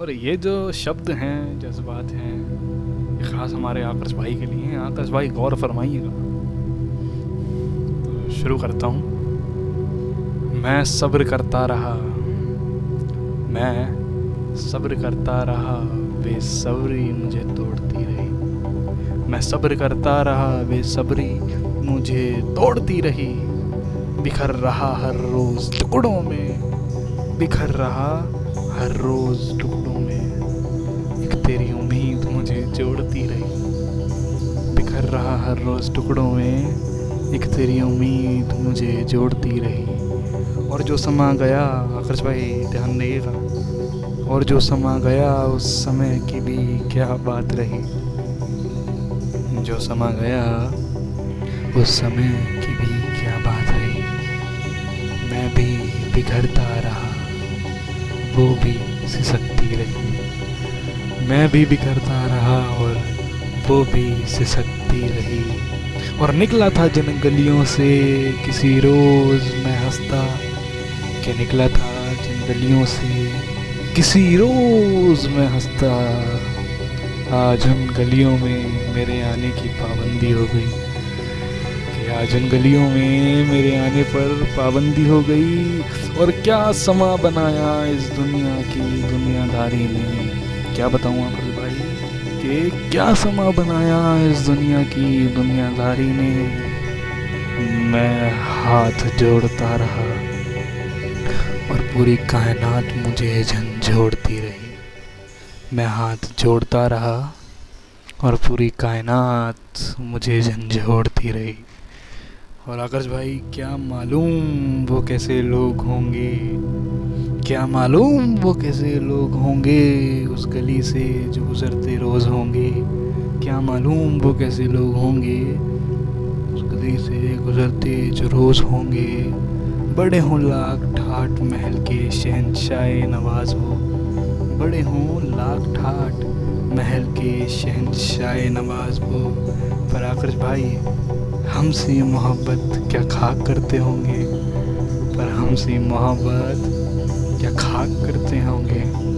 और ये जो शब्द हैं, जज्बात हैं, ये ख़ास हमारे आकर्ष भाई के लिए हैं। आकर्ष भाई, गौर फरमाइएगा। तो शुरू करता हूँ। मैं सब्र करता रहा। मैं सब्र करता रहा, बेसब्री मुझे तोड़ती रही। मैं सब्र करता रहा, बेसब्री मुझे तोड़ती रही। बिखर रहा हर रोज़ टुकड़ों में, बिखर रहा हर रोज़ टुकड़ों में एक तेरी उम्मीद मुझे जोड़ती रही। बिखर रहा हर रोज़ टुकड़ों में एक तेरी उम्मीद मुझे जोड़ती रही। और जो समा गया आकर्ष भाई ध्यान देगा। और जो समा गया, उस समय की भी क्या बात रही। जो समा गया, उस समय की भी क्या बात रही। मैं भी बिखरता रहा। वो भी सिसकती रही मैं भी बिखरता रहा और वो भी सिसकती रही। और निकला था जिन गलियों से किसी रोज़ मैं हंसता, के निकला था जिन गलियों से किसी रोज़ मैं हंसता। आज उन गलियों में मेरे आने की पाबंदी हो गई। उन गलियों में मेरे आने पर पाबंदी हो गई। और क्या समा बनाया इस दुनिया की दुनियादारी ने? क्या बताऊँ अकल भाई? कि क्या समा बनाया इस दुनिया की दुनियादारी ने? मैं हाथ जोड़ता रहा और पूरी कायनात मुझे झंझोड़ती रही। मैं हाथ जोड़ता रहा और पूरी कायनात मुझे झंझोड़ती रही। और आकाश भाई, क्या मालूम वो कैसे लोग होंगे? क्या मालूम वो कैसे लोग होंगे? उस गली से जो गुज़रते रोज़ होंगे। क्या मालूम वो कैसे लोग होंगे? उस गली से गुज़रते जो रोज़ होंगे। बड़े हों लाख ठाट महल के शहनशाह नवाज़ हो। बड़े हों लाख ठाट महल के शहनशाह नवाज़ वो आकर भाई, हमसे मोहब्बत क्या खाक करते होंगे? पर हमसे मोहब्बत क्या खाक करते होंगे?